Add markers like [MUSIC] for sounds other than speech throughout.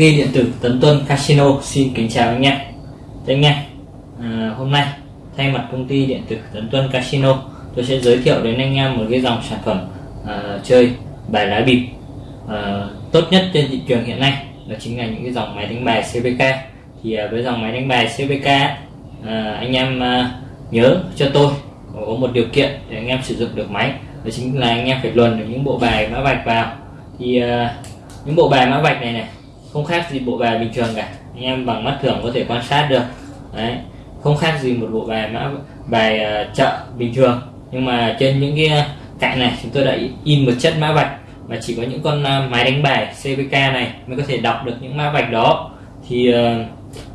công ty điện tử Tấn Tuân Casino. Xin kính chào anh em. Thế anh em, à, hôm nay thay mặt công ty điện tử Tấn Tuân Casino tôi sẽ giới thiệu đến anh em một cái dòng sản phẩm à, chơi bài lá bịp à, tốt nhất trên thị trường hiện nay. Đó chính là những cái dòng máy đánh bài CVK thì à, với dòng máy đánh bài CVK à, anh em à, nhớ cho tôi có một điều kiện để anh em sử dụng được máy. Đó chính là anh em phải luồn được những bộ bài mã vạch vào. Thì à, những bộ bài mã vạch này này không khác gì bộ bài bình thường cả. Anh em bằng mắt thường có thể quan sát được. Đấy. Không khác gì một bộ bài mã bài uh, chợ bình thường. Nhưng mà trên những cái ờ, cạnh này chúng tôi đã in một chất mã vạch và chỉ có những con uh, máy đánh bài CVK này mới có thể đọc được những mã vạch đó. Thì uh,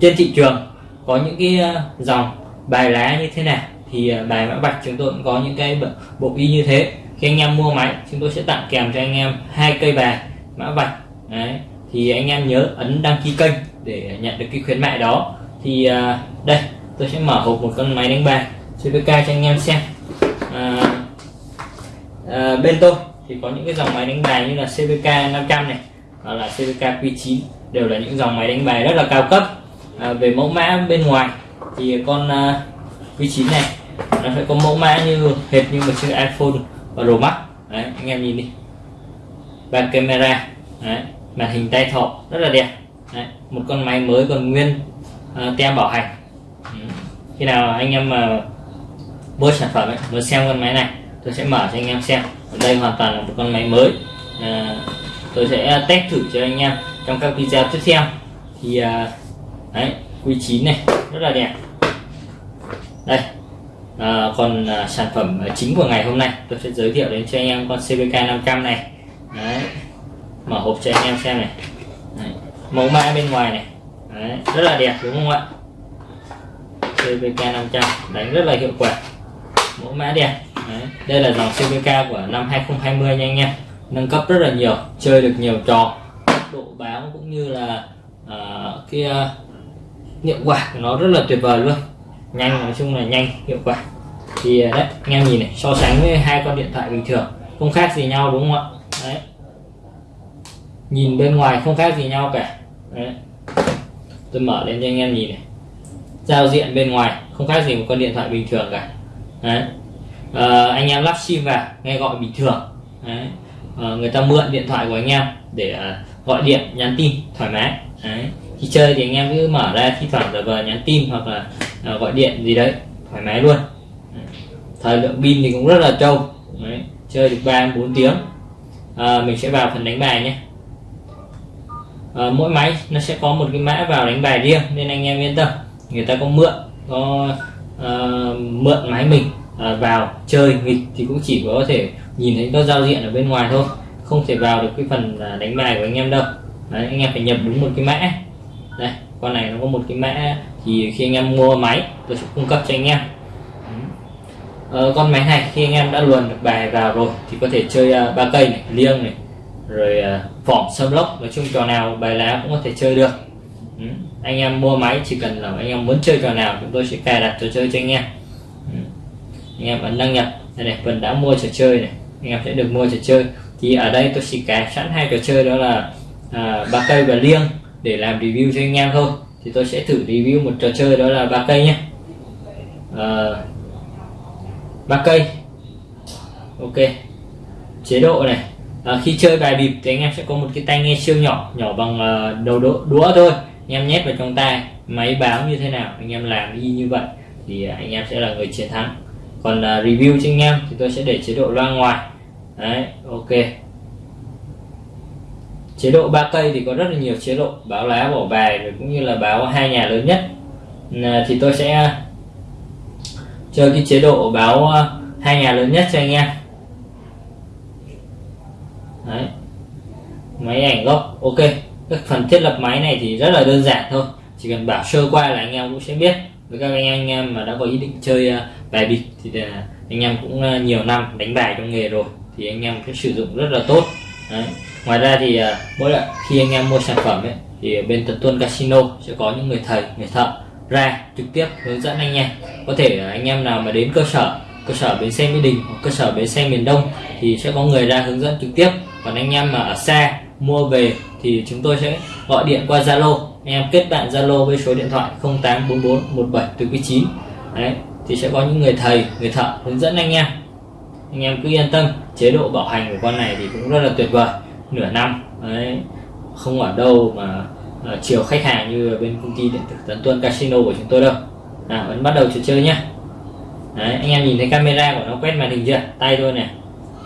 trên thị trường có những cái uh, dòng bài lá như thế nào thì uh, bài mã vạch chúng tôi cũng có những cái bộ ghi như thế. Khi anh em mua máy chúng tôi sẽ tặng kèm cho anh em hai cây bài mã vạch. Đấy thì anh em nhớ ấn đăng ký kênh để nhận được cái khuyến mại đó. Thì à, đây tôi sẽ mở hộp một con máy đánh bài CVK cho anh em xem. À, à, bên tôi thì có những cái dòng máy đánh bài như là CVK 500 này hoặc là CVK Q9 đều là những dòng máy đánh bài rất là cao cấp. À, về mẫu mã bên ngoài thì con à, uh, Q9 này nó sẽ có mẫu mã như hệt như một chiếc iPhone và Pro Max. Đấy anh em nhìn đi. Bàn camera đấy, màn hình tay thọ rất là đẹp. Đấy, một con máy mới còn nguyên uh, tem bảo hành. Ừ. khi nào anh em mà mua sản phẩm ấy, muốn xem con máy này tôi sẽ mở cho anh em xem. Ở đây hoàn toàn là một con máy mới. Uh, tôi sẽ test thử cho anh em trong các video tiếp theo. Thì uh, đấy Q9 này rất là đẹp. Đây à, còn à, sản phẩm chính của ngày hôm nay tôi sẽ giới thiệu đến cho anh em con CVK 500 này. Đấy mở hộp cho anh em xem này. Đấy. mẫu mã bên ngoài này. Đấy. rất là đẹp đúng không ạ? CVK 500 đánh rất là hiệu quả. Mẫu mã đẹp. Đấy. đây là dòng CVK của năm 2020 nha anh em. Nâng cấp rất là nhiều chơi được nhiều trò. Độ báo cũng như là uh, cái uh, hiệu quả của nó rất là tuyệt vời luôn. Nhanh nói chung là nhanh hiệu quả. Thì à, đấy anh em nhìn này so sánh với hai con điện thoại bình thường không khác gì nhau đúng không ạ? Đấy nhìn bên ngoài không khác gì nhau cả Đấy. tôi mở lên cho anh em nhìn này giao diện bên ngoài không khác gì một con điện thoại bình thường cả Đấy. À, anh em lắp sim vào nghe gọi bình thường Đấy. À, người ta mượn điện thoại của anh em để uh, gọi điện nhắn tin thoải mái Đấy. khi chơi thì anh em cứ mở ra thi thoảng giờ vờ nhắn tin hoặc là uh, gọi điện gì đấy thoải mái luôn Đấy. thời lượng pin thì cũng rất là trâu Đấy. chơi được ba bốn tiếng à, mình sẽ vào phần đánh bài nhé à, mỗi máy nó sẽ có một cái mã vào đánh bài riêng nên anh em yên tâm. Người ta có mượn có uh, mượn máy mình uh, vào chơi nghịch thì cũng chỉ có thể nhìn thấy nó giao diện ở bên ngoài thôi. Không thể vào được cái phần à, đánh bài của anh em đâu. Đấy, anh em phải nhập đúng một cái mã. Đây con này nó có một cái mã thì khi anh em mua máy tôi sẽ cung cấp cho anh em. Ờ, con máy này khi anh em đã luồn được bài vào rồi thì có thể chơi à, ba uh, cây này liêng này rồi à, uh, sâm lốc nói chung trò nào bài lá cũng có thể chơi được. Ừ. anh em mua máy chỉ cần là anh em muốn chơi trò nào chúng tôi sẽ cài đặt trò chơi cho anh em. Ừ. anh em ấn đăng nhập. Đây này phần đã mua trò chơi này. Anh em sẽ được mua trò chơi. Thì ở đây tôi chỉ cài sẵn hai trò chơi đó là à, ba cây và liêng để làm review cho anh em thôi. Thì tôi sẽ thử review một trò chơi đó là ba cây nhé. À, ba cây. Ok. Chế độ này à, khi chơi bài bịp thì anh em sẽ có một cái tai nghe siêu nhỏ nhỏ bằng uh, đầu đũa, đũa thôi. Anh em nhét vào trong tay máy báo như thế nào anh em làm y như vậy thì ờ, anh em sẽ là người chiến thắng. Còn uh, review cho anh em thì tôi sẽ để chế độ loa ngoài. Đấy ok. Chế độ ba cây thì có rất là nhiều chế độ báo lá bỏ bài rồi cũng như là báo hai nhà lớn nhất. À, thì tôi sẽ chơi cái chế độ báo hai nhà lớn nhất cho anh em. Đấy. máy ảnh gốc ok. Các phần thiết lập máy này thì rất là đơn giản thôi. Chỉ cần bảo sơ qua là anh em cũng sẽ biết. Với các anh, anh em mà đã có ý định chơi ờ, bài bịp thì ờ, anh em cũng ờ, nhiều năm đánh bài trong nghề rồi thì anh em sẽ sử dụng rất là tốt. Đấy. ngoài ra thì mỗi lần khi anh em mua sản phẩm ấy thì bên tật tuân casino sẽ có những người thầy người thợ ra trực tiếp hướng dẫn anh em. Có thể anh em nào mà đến cơ sở cơ sở bến xe mỹ đình hoặc cơ sở bến xe miền đông thì sẽ có người ra hướng dẫn trực tiếp còn anh em mà ở xa mua về thì chúng tôi sẽ gọi điện qua Zalo. Anh em kết bạn Zalo với số điện thoại 0844 17 từ 9 đấy thì sẽ có những người thầy người thợ hướng dẫn anh em. Anh em cứ yên tâm chế độ bảo hành của con này thì cũng rất là tuyệt vời. Nửa năm đấy không ở đâu mà uh, chiều khách hàng như bên công ty điện tử Tấn Tuân Casino của chúng tôi đâu. À, vẫn bắt đầu trò chơi nhá. Đấy, anh em nhìn thấy camera của nó quét màn hình chưa? Tay tôi này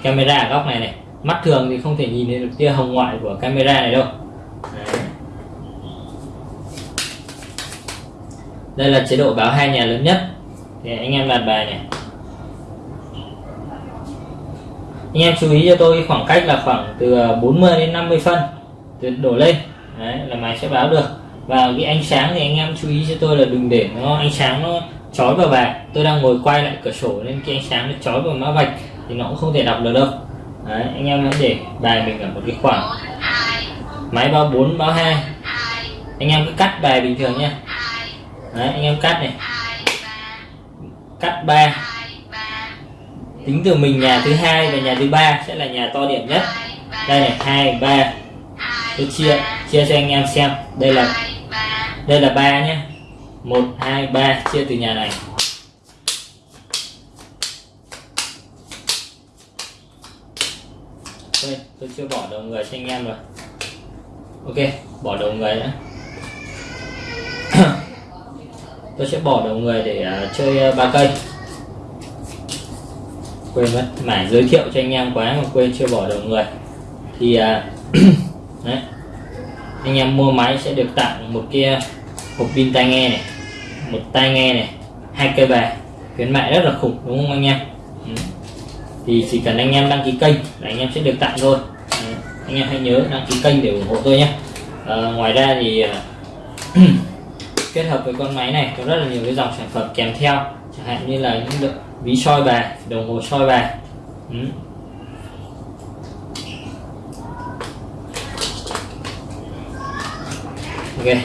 camera ở góc này này mắt thường thì không thể nhìn thấy được tia hồng ngoại của camera này đâu. Đấy. đây là chế độ báo hai nhà lớn nhất. Thì anh em đặt bài này. Anh em chú ý cho tôi khoảng cách là khoảng từ ờ, 40 đến 50 phân. Từ đổ lên. Đấy, là máy sẽ báo được. Và cái ánh sáng thì anh em chú ý cho tôi là đừng để nó, ánh sáng nó chói vào bài. Tôi đang ngồi quay lại cửa sổ nên cái ánh sáng nó chói vào mã vạch thì nó cũng không thể đọc được đâu đấy, anh em hãy để bài mình ở một cái khoảng máy báo 4 báo 2 anh em cứ cắt bài bình thường nhé đấy, anh em cắt này. Cắt 3 tính từ mình nhà thứ hai và nhà thứ ba sẽ là nhà to điểm nhất. Đây này hai ba. Tôi chia chia cho anh em xem. Đây là đây là ba nhé một hai ba chia từ nhà này. Đây tôi chưa bỏ đầu người cho anh em rồi. Ok bỏ đầu người nữa [COUGHS] tôi sẽ bỏ đầu người để uh, chơi à, ba uh, cây. Quên mất mải giới thiệu cho anh em quá mà quên chưa bỏ đầu người. Thì uh, [COUGHS] đấy. Anh em mua máy sẽ được tặng một kia hộp pin tai nghe này một tai nghe này hai cây bài khuyến mại rất là khủng đúng không anh em? Ừ thì chỉ cần anh em đăng ký kênh là anh em sẽ được tặng thôi. Anh em hãy nhớ đăng ký kênh để ủng hộ tôi nhé. À, ngoài ra thì à, [CLEARS THROAT] kết hợp với con máy này có rất là nhiều cái dòng sản phẩm kèm theo. Chẳng hạn như là những ví soi bài đồng hồ soi bài. Ừ. ok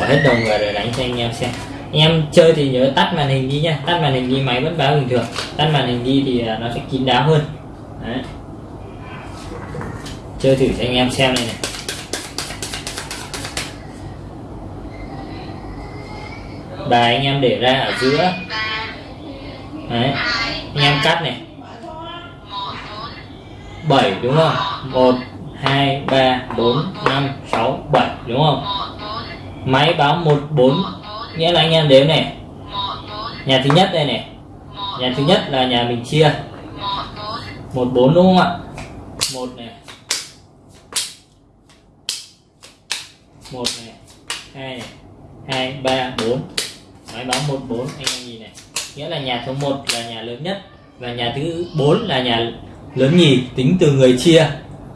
bỏ hết đồng rồi rồi đánh cho anh em xem. Anh em chơi thì nhớ tắt màn hình đi nha tắt màn hình đi máy vẫn báo bình thường tắt màn hình đi thì à, nó sẽ kín đáo hơn. Đấy. chơi thử cho anh em xem này này. Bài anh em để ra ở giữa. Đấy. anh em cắt này. 7 đúng không? 1 2 3 4 5 6 7 đúng không? Máy báo 14 nghĩa là anh em đếm này. Nhà thứ nhất đây này nhà thứ nhất là nhà mình chia. 14 đúng không ạ? Một này. Một này. Hai này. Hai, ba, bốn. Máy báo 14 anh em nhìn này. Nghĩa là nhà số 1 là nhà lớn nhất và nhà thứ 4 là nhà lớn nhì, tính từ người chia.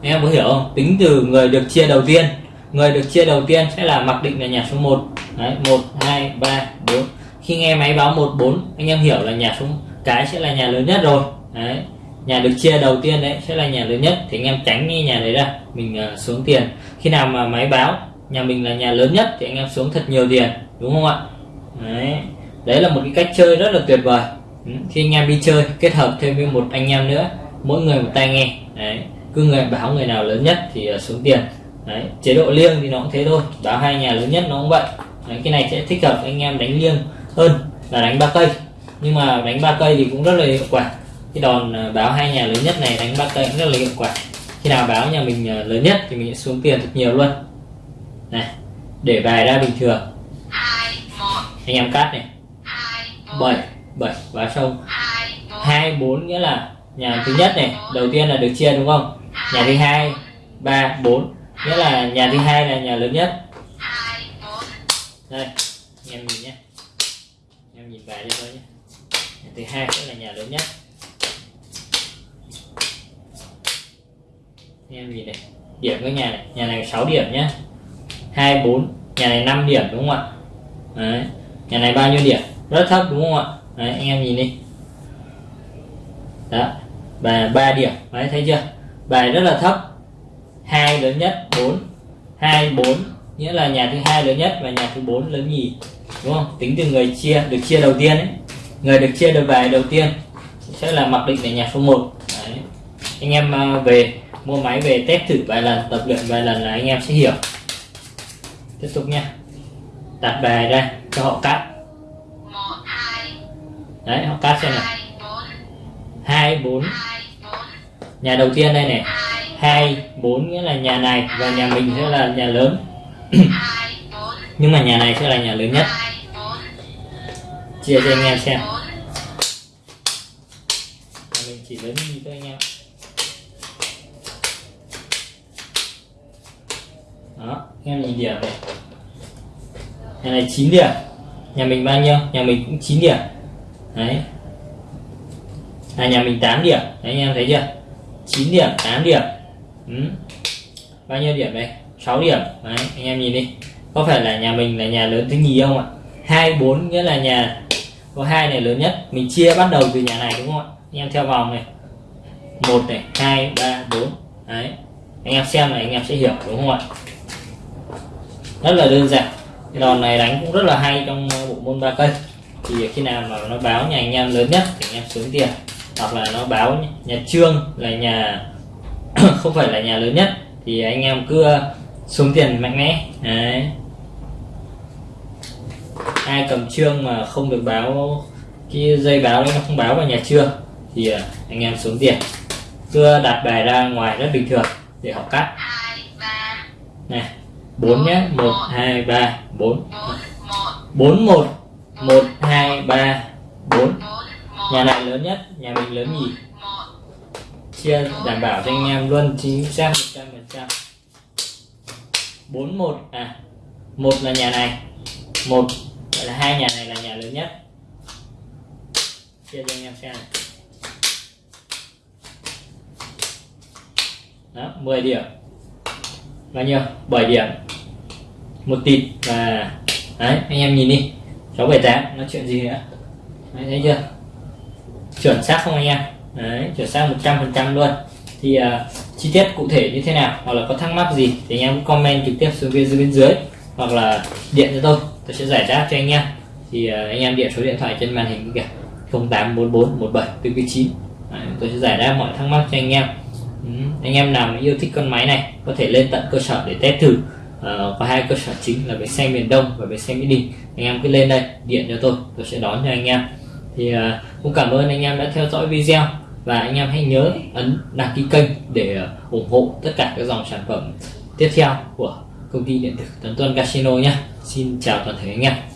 Em có hiểu không? Tính từ người được chia đầu tiên. Người được chia đầu tiên sẽ là mặc định là nhà số 1 đấy 1 2 3 4 khi nghe máy báo 14 anh em hiểu là nhà số cái sẽ là nhà lớn nhất rồi. Đấy nhà được chia đầu tiên đấy sẽ là nhà lớn nhất. Thì anh em tránh cái nhà đấy ra mình uh, xuống tiền. Khi nào mà máy báo nhà mình là nhà lớn nhất thì anh em xuống thật nhiều tiền đúng không ạ? Đấy đấy là một cái cách chơi rất là tuyệt vời. Ừ, khi anh em đi chơi kết hợp thêm với một anh em nữa mỗi người một tai nghe. Đấy cứ người báo người nào lớn nhất thì ờ, xuống tiền. Đấy chế độ liêng thì nó cũng thế thôi báo hai nhà lớn nhất nó cũng vậy. Đấy, cái này sẽ thích hợp anh em đánh liêng hơn là đánh ba cây nhưng mà đánh ba cây thì cũng rất là hiệu quả. Cái đòn à, báo hai nhà lớn nhất này đánh ba cây cũng rất là hiệu quả. Khi nào báo nhà mình à, lớn nhất thì mình sẽ xuống tiền thật nhiều luôn. Này, để bài ra bình thường. Anh em cắt này. Bảy bảy, báo xong. Hai, bốn nghĩa là nhà thứ nhất này, đầu tiên là được chia đúng không? Nhà thứ hai, ba, bốn. Nghĩa là nhà thứ hai là nhà lớn nhất. Đây, anh em nhìn nhé. Em nhìn bài cho tôi nhé thứ hai cũng là nhà lớn nhất. Em nhìn này? Điểm cái nhà này. Nhà này 6 điểm nhá. 24 nhà này 5 điểm đúng không ạ? Đấy. nhà này bao nhiêu điểm? Rất thấp đúng không ạ? Đấy, anh em nhìn đi. Đó. Và 3 điểm. Đấy, thấy chưa? Bài rất là thấp. Hai lớn nhất 4 2 4 nghĩa là nhà thứ hai lớn nhất và nhà thứ bốn lớn nhì. Đúng không? Tính từ người chia được chia đầu tiên ấy người được chia được bài đầu tiên sẽ là mặc định là nhà số 1 Đấy. anh em à, về, mua máy về test thử vài lần, tập luyện vài lần là anh em sẽ hiểu. Tiếp tục nha. Đặt bài ra cho họ cắt. Đấy, họ cắt xem này hai, bốn. Nhà đầu tiên đây này. Hai, bốn nghĩa là nhà này và nhà mình sẽ là nhà lớn. [COUGHS] Nhưng mà nhà này sẽ là nhà lớn nhất chia cho anh em xem. Mình chỉ lớn như thôi anh em. Đó anh em nhìn điểm này. Nhà này 9 điểm. Nhà mình bao nhiêu? Nhà mình cũng 9 điểm. Đấy. À nhà mình 8 điểm. Đấy anh em thấy chưa? 9 điểm 8 điểm. Ừ. bao nhiêu điểm đây? 6 điểm. Đấy anh em nhìn đi. Có phải là nhà mình là nhà lớn thứ nhì không ạ? Hai bốn nghĩa là nhà có hai này lớn nhất. Mình chia bắt đầu từ nhà này, đúng không ạ? Anh em theo vòng này. Một này, hai, ba, bốn. Đấy. Anh em xem này, anh em sẽ hiểu, đúng không ạ? Rất là đơn giản. Cái đòn này đánh cũng rất là hay trong ờ, bộ môn ba cây. Thì khi nào mà nó báo nhà anh em lớn nhất thì anh em xuống tiền. Hoặc là nó báo nhà trương là nhà [COUGHS] không phải là nhà lớn nhất, thì anh em cứ xuống tiền mạnh mẽ. Đấy ai cầm trương mà không được báo cái dây báo đấy nó không báo vào nhà trương thì uh, anh em xuống tiền cứ đặt bài ra ngoài rất bình thường để họ cắt. Này bốn nhé. Một hai ba bốn. Bốn một. Một. Hai ba bốn. Nhà này lớn nhất nhà mình lớn một. Chia đảm bảo cho anh em luôn chính xác một trăm phần trăm. Bốn một. À một là nhà này. Một hai nhà này là nhà lớn nhất. Chia cho anh em xem này. Đó 10 điểm. Bao nhiêu? 7 điểm. Một tịt và đấy anh em nhìn đi. 678 nói chuyện gì nữa? Đấy, thấy chưa? Chuẩn xác không anh em? Đấy chuẩn xác 100 phần trăm luôn. Thì uh, chi tiết cụ thể như thế nào? Hoặc là có thắc mắc gì thì anh em comment trực tiếp xuống bên dưới bên dưới. Hoặc là điện cho tôi tôi sẽ giải đáp cho anh em thì à, anh em điện số điện thoại trên màn hình kìa. 0844 17 49 tôi sẽ giải đáp mọi thắc mắc cho anh em. Ừ. anh em nào yêu thích con máy này có thể lên tận cơ sở để test thử. Ờ, có hai cơ sở chính là bến xe miền Đông và bến xe Mỹ Đình. Anh em cứ lên đây điện cho tôi tôi sẽ đón cho anh em. Thì uh, cũng cảm ơn anh em đã theo dõi video và anh em hãy nhớ ấn đăng ký kênh để à, ủng hộ tất cả các dòng sản phẩm tiếp theo của công ty điện tử Tấn Tuân Casino nhé Xin chào toàn thể anh em.